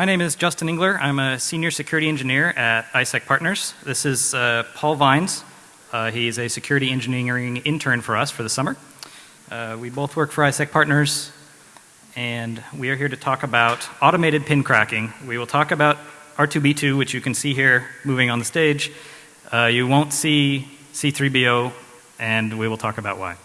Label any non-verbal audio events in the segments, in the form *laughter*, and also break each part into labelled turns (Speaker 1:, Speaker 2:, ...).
Speaker 1: My name is Justin Engler. I'm a senior security engineer at ISEC Partners. This is uh, Paul Vines. Uh, he's a security engineering intern for us for the summer. Uh, we both work for ISEC Partners, and we are here to talk about automated pin cracking. We will talk about R2B2, which you can see here moving on the stage. Uh, you won't see C3BO, and we will talk about why.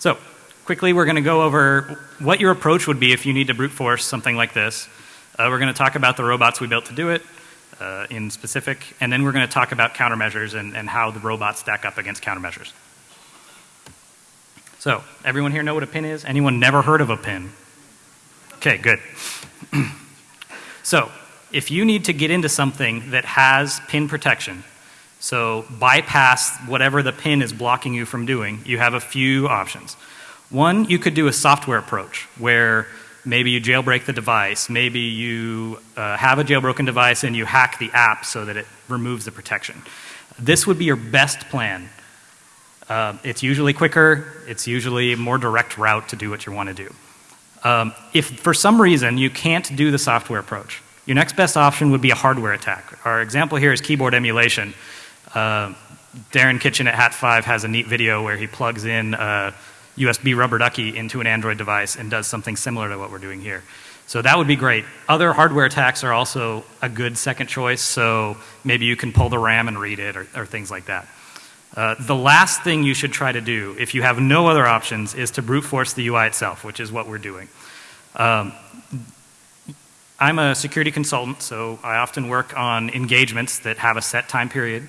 Speaker 1: So, quickly, we're going to go over what your approach would be if you need to brute force something like this. Uh, we're going to talk about the robots we built to do it uh, in specific, and then we're going to talk about countermeasures and, and how the robots stack up against countermeasures. So, everyone here know what a pin is? Anyone never heard of a pin? Okay, good. *clears throat* so, if you need to get into something that has pin protection, so bypass whatever the pin is blocking you from doing, you have a few options. One, you could do a software approach where maybe you jailbreak the device, maybe you uh, have a jailbroken device and you hack the app so that it removes the protection. This would be your best plan. Uh, it's usually quicker, it's usually a more direct route to do what you want to do. Um, if for some reason you can't do the software approach, your next best option would be a hardware attack. Our example here is keyboard emulation. Uh, Darren Kitchen at Hat5 has a neat video where he plugs in uh, USB rubber ducky into an Android device and does something similar to what we're doing here. So that would be great. Other hardware attacks are also a good second choice, so maybe you can pull the RAM and read it or, or things like that. Uh, the last thing you should try to do, if you have no other options, is to brute force the UI itself, which is what we're doing. Um, I'm a security consultant, so I often work on engagements that have a set time period,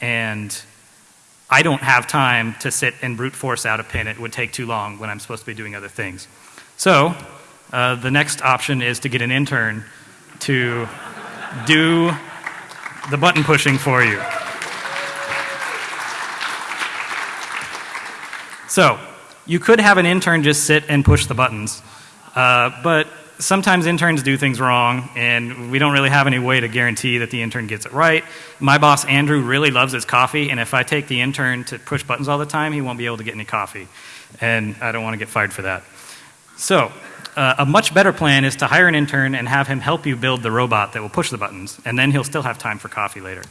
Speaker 1: and I don't have time to sit and brute force out a pin. It would take too long when I'm supposed to be doing other things. So, uh, the next option is to get an intern to do the button pushing for you. So, you could have an intern just sit and push the buttons, uh, but sometimes interns do things wrong, and we don't really have any way to guarantee that the intern gets it right. My boss, Andrew, really loves his coffee, and if I take the intern to push buttons all the time, he won't be able to get any coffee. And I don't want to get fired for that. So, uh, a much better plan is to hire an intern and have him help you build the robot that will push the buttons, and then he'll still have time for coffee later.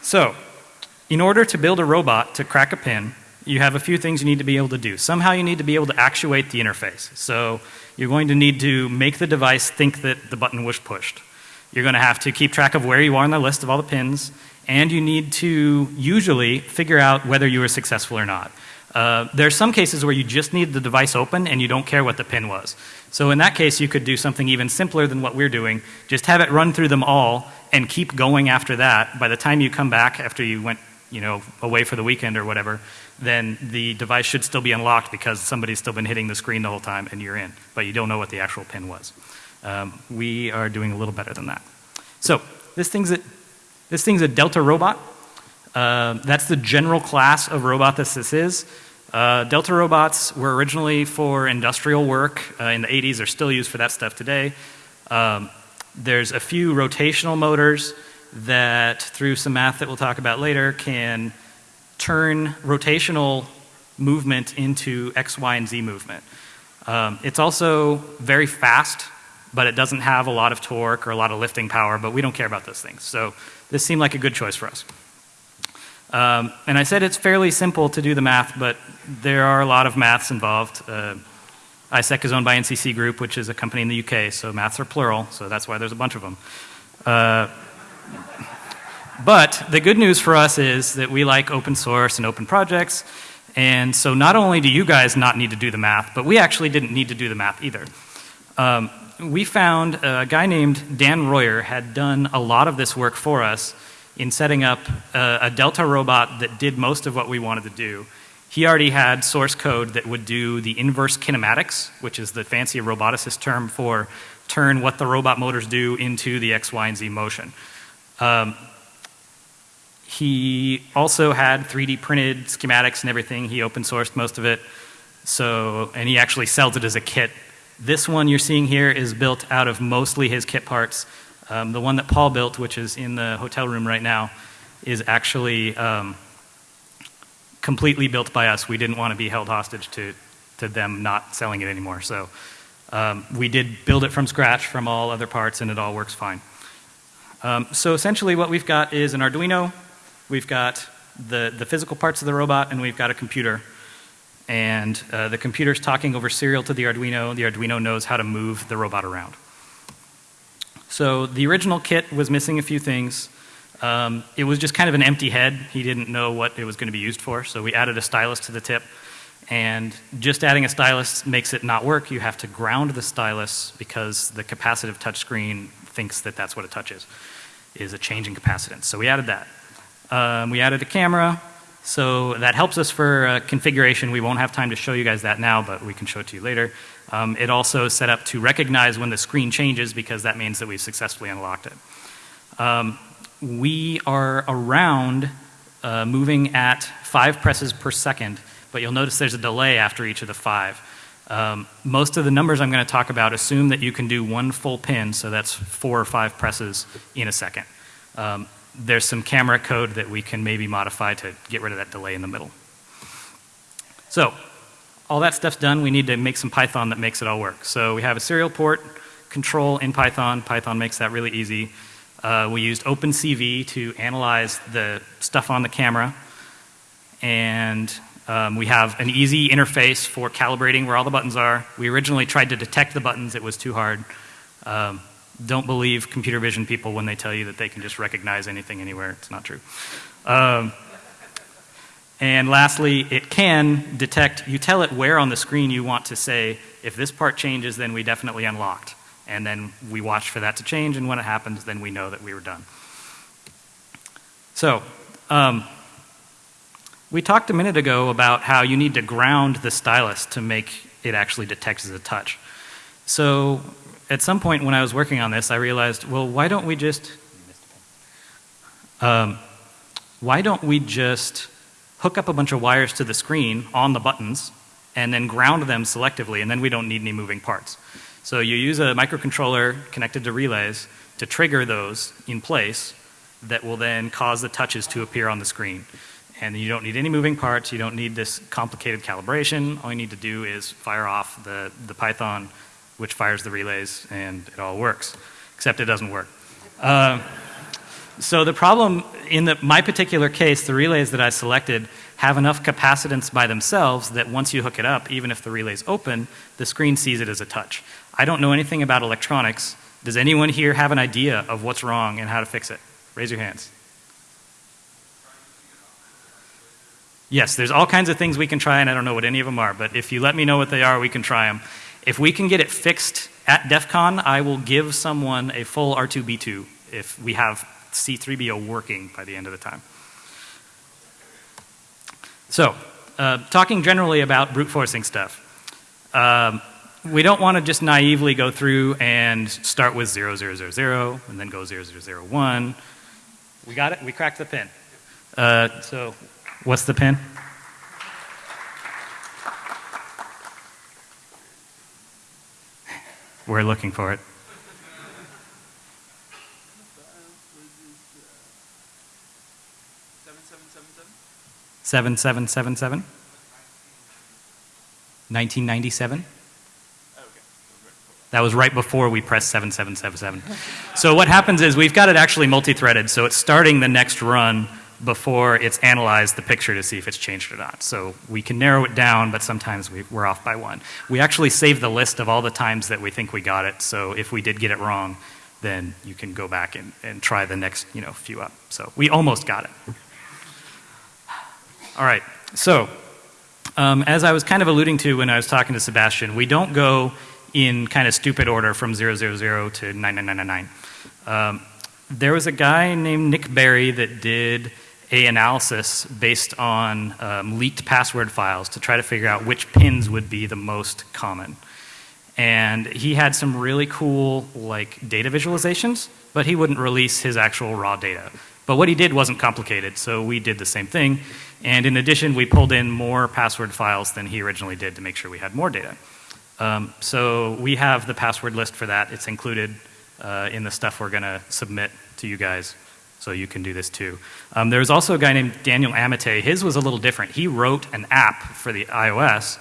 Speaker 1: So, in order to build a robot to crack a pin, you have a few things you need to be able to do. Somehow you need to be able to actuate the interface. So, you're going to need to make the device think that the button was pushed. You're going to have to keep track of where you are on the list of all the pins, and you need to usually figure out whether you were successful or not. Uh, there are some cases where you just need the device open and you don't care what the pin was. So in that case, you could do something even simpler than what we're doing. Just have it run through them all and keep going after that. By the time you come back after you went you know, away for the weekend or whatever, then the device should still be unlocked because somebody's still been hitting the screen the whole time and you're in, but you don't know what the actual pin was. Um, we are doing a little better than that. So this thing's a, this thing's a Delta robot. Uh, that's the general class of robot that this is. Uh, Delta robots were originally for industrial work uh, in the 80s. They're still used for that stuff today. Um, there's a few rotational motors that, through some math that we'll talk about later, can turn rotational movement into X, Y, and Z movement. Um, it's also very fast, but it doesn't have a lot of torque or a lot of lifting power, but we don't care about those things. So this seemed like a good choice for us. Um, and I said it's fairly simple to do the math, but there are a lot of maths involved. Uh, ISEC is owned by NCC Group, which is a company in the UK, so maths are plural, so that's why there's a bunch of them. Uh, but the good news for us is that we like open source and open projects. And so not only do you guys not need to do the math, but we actually didn't need to do the math either. Um, we found a guy named Dan Royer had done a lot of this work for us in setting up a, a Delta robot that did most of what we wanted to do. He already had source code that would do the inverse kinematics, which is the fancy roboticist term for turn what the robot motors do into the X, Y, and Z motion. Um, he also had 3D printed schematics and everything. He open sourced most of it. So, and he actually sells it as a kit. This one you're seeing here is built out of mostly his kit parts. Um, the one that Paul built, which is in the hotel room right now, is actually um, completely built by us. We didn't want to be held hostage to, to them not selling it anymore. So Um, we did build it from scratch from all other parts and it all works fine. Um, so essentially what we've got is an Arduino, we've got the, the physical parts of the robot, and we've got a computer. And uh, the computer's talking over serial to the Arduino. The Arduino knows how to move the robot around. So the original kit was missing a few things. Um, it was just kind of an empty head. He didn't know what it was going to be used for, so we added a stylus to the tip. And just adding a stylus makes it not work. You have to ground the stylus because the capacitive touchscreen thinks that that's what a touch is, is a change in capacitance. So we added that. Um, we added a camera, so that helps us for uh, configuration. We won't have time to show you guys that now, but we can show it to you later. Um, it also set up to recognize when the screen changes because that means that we've successfully unlocked it. Um, we are around uh, moving at five presses per second, but you'll notice there's a delay after each of the five. Um, most of the numbers I'm going to talk about assume that you can do one full pin, so that's four or five presses in a second. Um, there's some camera code that we can maybe modify to get rid of that delay in the middle. So, all that stuff's done. We need to make some Python that makes it all work. So we have a serial port control in Python. Python makes that really easy. Uh, we used OpenCV to analyze the stuff on the camera. And um, we have an easy interface for calibrating where all the buttons are. We originally tried to detect the buttons. It was too hard. Um, don't believe computer vision people when they tell you that they can just recognize anything anywhere. It's not true. Um, and lastly, it can detect, you tell it where on the screen you want to say, if this part changes, then we definitely unlocked. And then we watch for that to change, and when it happens, then we know that we were done. So, um, we talked a minute ago about how you need to ground the stylus to make it actually detect as a touch. So, at some point when I was working on this, I realized, well, why don't we just, um, why don't we just hook up a bunch of wires to the screen on the buttons and then ground them selectively, and then we don't need any moving parts. So you use a microcontroller connected to relays to trigger those in place that will then cause the touches to appear on the screen. And you don't need any moving parts, you don't need this complicated calibration. All you need to do is fire off the, the Python which fires the relays, and it all works, except it doesn't work. Uh, so the problem in the, my particular case, the relays that I selected have enough capacitance by themselves that once you hook it up, even if the relay's open, the screen sees it as a touch. I don't know anything about electronics. Does anyone here have an idea of what's wrong and how to fix it? Raise your hands. Yes, there's all kinds of things we can try, and I don't know what any of them are, but if you let me know what they are, we can try them. If we can get it fixed at DEF CON, I will give someone a full R2B2 if we have C3BO working by the end of the time. So, uh, talking generally about brute forcing stuff. Um, we don't want to just naively go through and start with 0000 and then go 0001. We got it? We cracked the pin. Uh, so, what's the pin? We're looking for it. Seven seven seven seven. 1997. That was right before we pressed 7777. so what happens is we've got it actually multi-threaded, so it's starting the next run before it's analyzed the picture to see if it's changed or not. So we can narrow it down, but sometimes we, are off by one. We actually save the list of all the times that we think we got it, so if we did get it wrong, then you can go back and, and try the next you know, few up. So we almost got it. All right, so um, as I was kind of alluding to when I was talking to Sebastian, we don't go in kind of stupid order from 000 to 9999. Um, there was a guy named Nick Berry that did a analysis based on um, leaked password files to try to figure out which pins would be the most common. And he had some really cool like data visualizations, but he wouldn't release his actual raw data. But what he did wasn't complicated, so we did the same thing. And in addition, we pulled in more password files than he originally did to make sure we had more data. Um, so we have the password list for that. It's included uh, in the stuff we're going to submit to you guys so you can do this too. Um, was also a guy named Daniel Amate. His was a little different. He wrote an app for the iOS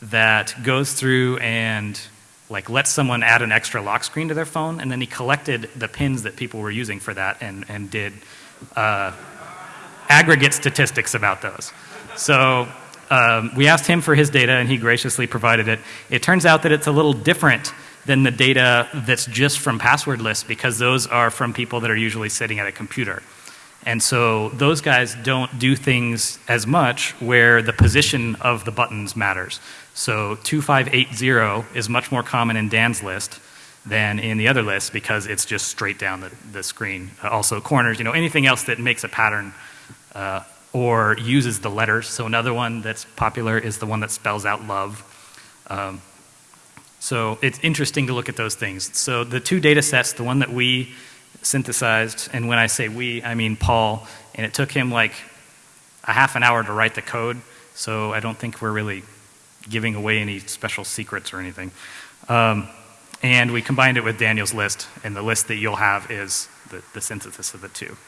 Speaker 1: that goes through and like let someone add an extra lock screen to their phone, and then he collected the pins that people were using for that and, and did uh, aggregate statistics about those. So um, we asked him for his data, and he graciously provided it. It turns out that it's a little different than the data that's just from password lists because those are from people that are usually sitting at a computer. And so those guys don't do things as much where the position of the buttons matters. So 2580 is much more common in Dan's list than in the other list because it's just straight down the, the screen. Also corners, you know, anything else that makes a pattern uh, or uses the letters. So another one that's popular is the one that spells out love. Um, so it's interesting to look at those things. So the two data sets, the one that we synthesized, and when I say we, I mean Paul, and it took him like a half an hour to write the code, so I don't think we're really giving away any special secrets or anything. Um, and we combined it with Daniel's list, and the list that you'll have is the, the synthesis of the two.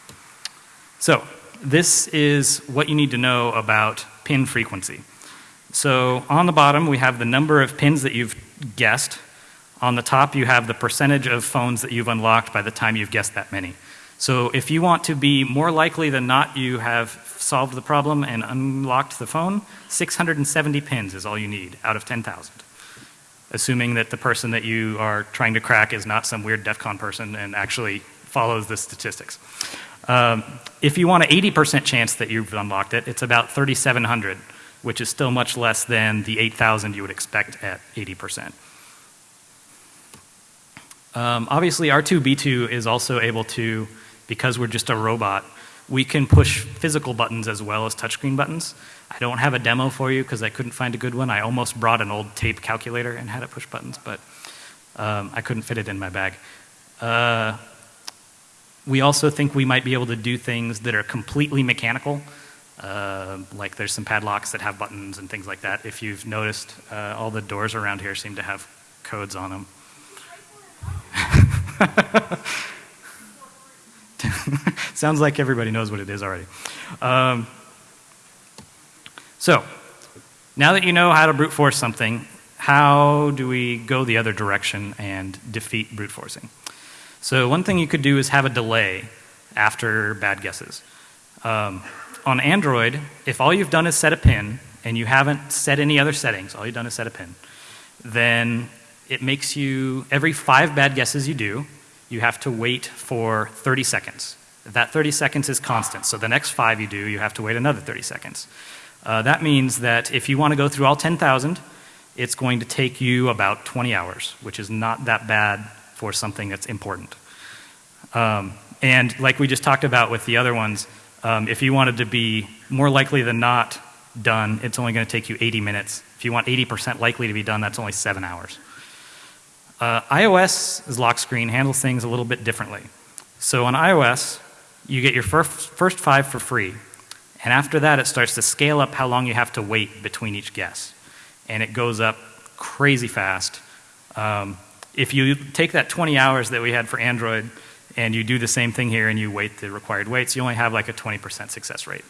Speaker 1: So this is what you need to know about pin frequency. So on the bottom, we have the number of pins that you've guessed on the top, you have the percentage of phones that you've unlocked by the time you've guessed that many. So if you want to be more likely than not you have solved the problem and unlocked the phone, 670 pins is all you need out of 10,000. Assuming that the person that you are trying to crack is not some weird DEF CON person and actually follows the statistics. Um, if you want an 80% chance that you've unlocked it, it's about 3,700, which is still much less than the 8,000 you would expect at 80%. Um, obviously, R2B2 is also able to, because we're just a robot, we can push physical buttons as well as touchscreen buttons. I don't have a demo for you because I couldn't find a good one. I almost brought an old tape calculator and had it push buttons, but um, I couldn't fit it in my bag. Uh, we also think we might be able to do things that are completely mechanical. Uh, like there's some padlocks that have buttons and things like that. If you've noticed, uh, all the doors around here seem to have codes on them. *laughs* Sounds like everybody knows what it is already. Um, so, now that you know how to brute force something, how do we go the other direction and defeat brute forcing? So, one thing you could do is have a delay after bad guesses. Um, on Android, if all you've done is set a pin and you haven't set any other settings, all you've done is set a pin, then it makes you, every five bad guesses you do, you have to wait for 30 seconds. That 30 seconds is constant. So the next five you do, you have to wait another 30 seconds. Uh, that means that if you want to go through all 10,000, it's going to take you about 20 hours, which is not that bad for something that's important. Um, and like we just talked about with the other ones, um, if you wanted to be more likely than not done, it's only going to take you 80 minutes. If you want 80% likely to be done, that's only seven hours. Uh, iOS's lock screen handles things a little bit differently. So on iOS, you get your first, first five for free. And after that, it starts to scale up how long you have to wait between each guess. And it goes up crazy fast. Um, if you take that 20 hours that we had for Android and you do the same thing here and you wait the required waits, you only have like a 20% success rate.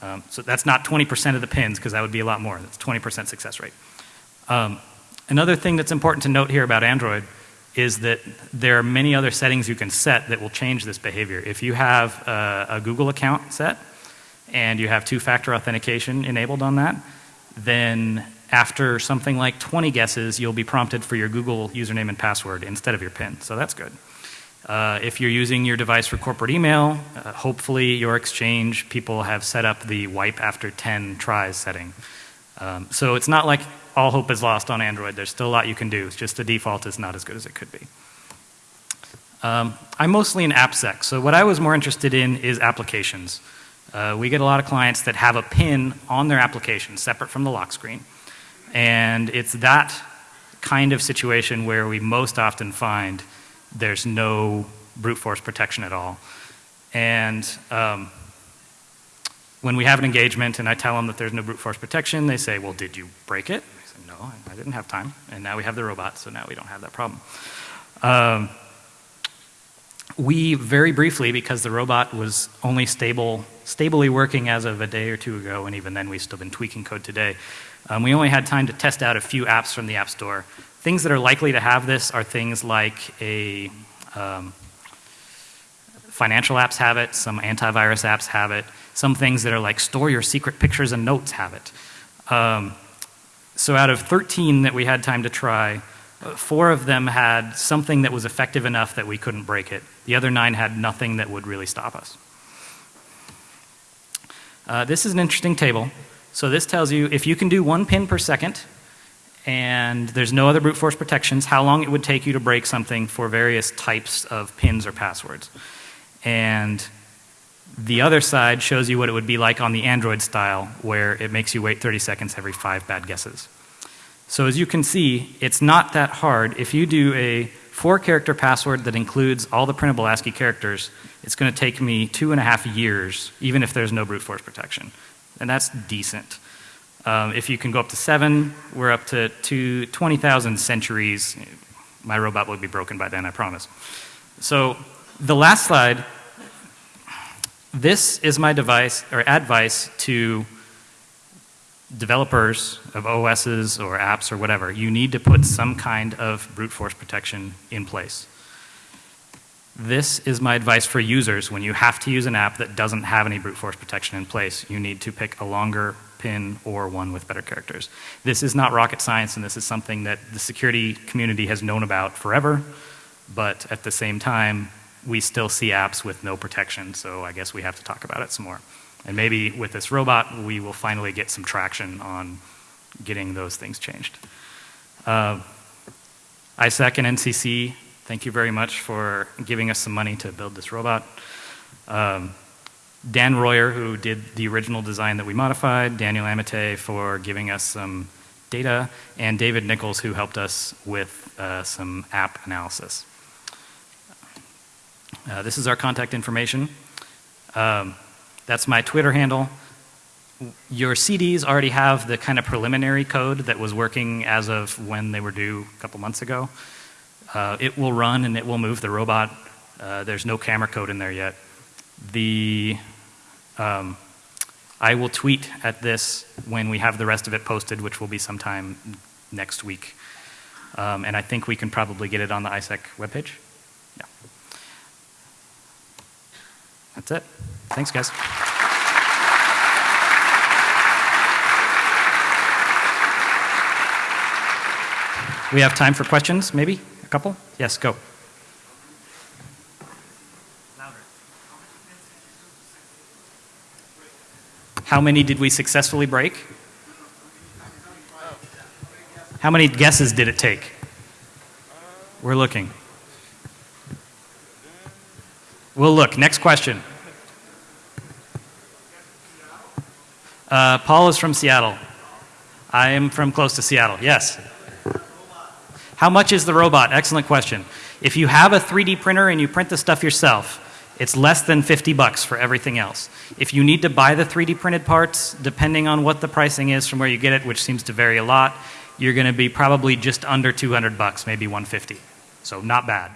Speaker 1: Um, so that's not 20% of the pins because that would be a lot more. That's 20% success rate. Um, Another thing that's important to note here about Android is that there are many other settings you can set that will change this behavior. If you have a, a Google account set and you have two-factor authentication enabled on that, then after something like 20 guesses, you'll be prompted for your Google username and password instead of your PIN. So that's good. Uh, if you're using your device for corporate email, uh, hopefully your Exchange people have set up the wipe after 10 tries setting. Um, so it's not like all hope is lost on Android. There's still a lot you can do. It's just the default is not as good as it could be. Um, I'm mostly in AppSec, so what I was more interested in is applications. Uh, we get a lot of clients that have a pin on their application separate from the lock screen. And it's that kind of situation where we most often find there's no brute force protection at all. And um, when we have an engagement and I tell them that there's no brute force protection, they say, well, did you break it? I said, no, I didn't have time. And now we have the robot, so now we don't have that problem. Um, we very briefly, because the robot was only stable, stably working as of a day or two ago, and even then we've still been tweaking code today, Um, we only had time to test out a few apps from the App Store. Things that are likely to have this are things like a um, financial apps have it, some antivirus apps have it, some things that are like store your secret pictures and notes have it. Um, so out of 13 that we had time to try, four of them had something that was effective enough that we couldn't break it. The other nine had nothing that would really stop us. Uh, this is an interesting table. So this tells you if you can do one pin per second and there's no other brute force protections, how long it would take you to break something for various types of pins or passwords. And the other side shows you what it would be like on the Android style, where it makes you wait 30 seconds every five bad guesses. So as you can see, it's not that hard. If you do a four character password that includes all the printable ASCII characters, it's going to take me two and a half years, even if there's no brute force protection. And that's decent. Um, if you can go up to seven, we're up to, to 20,000 centuries. My robot will be broken by then, I promise. So the last slide, this is my device or advice to developers of OSs or apps or whatever. You need to put some kind of brute force protection in place. This is my advice for users when you have to use an app that doesn't have any brute force protection in place. You need to pick a longer pin or one with better characters. This is not rocket science and this is something that the security community has known about forever, but at the same time, we still see apps with no protection, so I guess we have to talk about it some more. And maybe with this robot, we will finally get some traction on getting those things changed. Uh, ISAC and NCC Thank you very much for giving us some money to build this robot. Um, Dan Royer, who did the original design that we modified, Daniel Amite for giving us some data, and David Nichols, who helped us with uh, some app analysis. Uh, this is our contact information. Um, that's my Twitter handle. Your CDs already have the kind of preliminary code that was working as of when they were due a couple months ago. Uh, it will run and it will move the robot. Uh, there's no camera code in there yet. The, um, I will tweet at this when we have the rest of it posted, which will be sometime next week. Um, and I think we can probably get it on the ISAC webpage. Yeah. That's it. Thanks, guys. We have time for questions, maybe? A couple? Yes, go. How many did we successfully break? How many guesses did it take? We're looking. We'll look. Next question. Uh, Paul is from Seattle. I am from close to Seattle. Yes. How much is the robot? Excellent question. If you have a 3D printer and you print the stuff yourself, it's less than 50 bucks for everything else. If you need to buy the 3D printed parts, depending on what the pricing is from where you get it, which seems to vary a lot, you're going to be probably just under 200 bucks, maybe 150. So not bad.